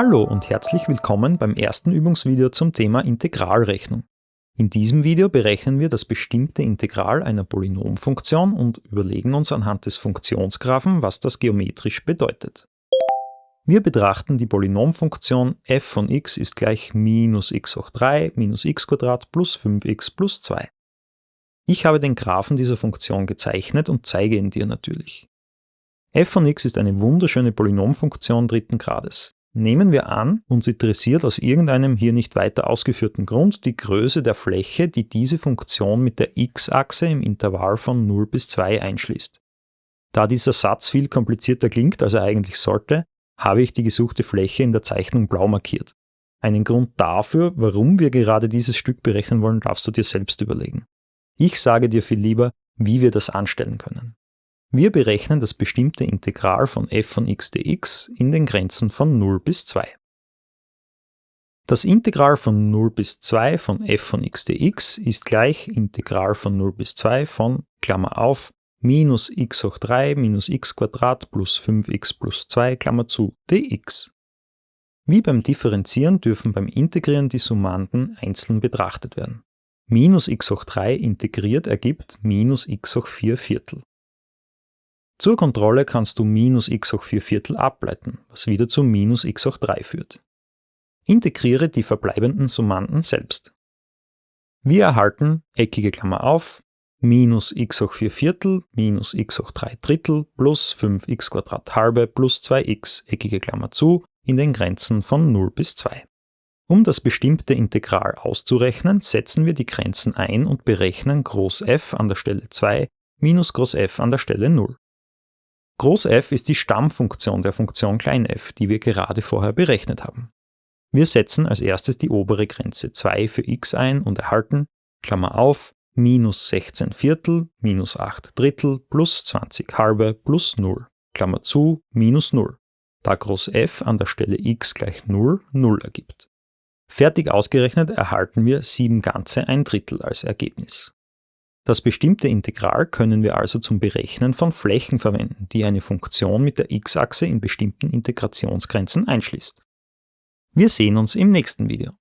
Hallo und herzlich willkommen beim ersten Übungsvideo zum Thema Integralrechnung. In diesem Video berechnen wir das bestimmte Integral einer Polynomfunktion und überlegen uns anhand des Funktionsgraphen, was das geometrisch bedeutet. Wir betrachten die Polynomfunktion f von x ist gleich minus x hoch 3 minus x plus 5x plus 2. Ich habe den Graphen dieser Funktion gezeichnet und zeige ihn dir natürlich. f von x ist eine wunderschöne Polynomfunktion dritten Grades. Nehmen wir an, uns interessiert aus irgendeinem hier nicht weiter ausgeführten Grund die Größe der Fläche, die diese Funktion mit der x-Achse im Intervall von 0 bis 2 einschließt. Da dieser Satz viel komplizierter klingt, als er eigentlich sollte, habe ich die gesuchte Fläche in der Zeichnung blau markiert. Einen Grund dafür, warum wir gerade dieses Stück berechnen wollen, darfst du dir selbst überlegen. Ich sage dir viel lieber, wie wir das anstellen können. Wir berechnen das bestimmte Integral von f von x dx in den Grenzen von 0 bis 2. Das Integral von 0 bis 2 von f von x dx ist gleich Integral von 0 bis 2 von, Klammer auf, minus x hoch 3 minus x plus 5x plus 2, Klammer zu, dx. Wie beim Differenzieren dürfen beim Integrieren die Summanden einzeln betrachtet werden. Minus x hoch 3 integriert ergibt minus x hoch 4 Viertel. Zur Kontrolle kannst du minus x hoch 4 Viertel ableiten, was wieder zu minus x hoch 3 führt. Integriere die verbleibenden Summanden selbst. Wir erhalten, eckige Klammer auf, minus x hoch 4 Viertel minus x hoch 3 Drittel plus 5x Quadrat halbe plus 2x, eckige Klammer zu, in den Grenzen von 0 bis 2. Um das bestimmte Integral auszurechnen, setzen wir die Grenzen ein und berechnen Groß f an der Stelle 2 minus Groß f an der Stelle 0. Groß f ist die Stammfunktion der Funktion klein f, die wir gerade vorher berechnet haben. Wir setzen als erstes die obere Grenze 2 für x ein und erhalten, Klammer auf, minus 16 Viertel, minus 8 Drittel, plus 20 halbe, plus 0, Klammer zu, minus 0, da Groß f an der Stelle x gleich 0, 0 ergibt. Fertig ausgerechnet erhalten wir 7 ganze ein Drittel als Ergebnis. Das bestimmte Integral können wir also zum Berechnen von Flächen verwenden, die eine Funktion mit der x-Achse in bestimmten Integrationsgrenzen einschließt. Wir sehen uns im nächsten Video.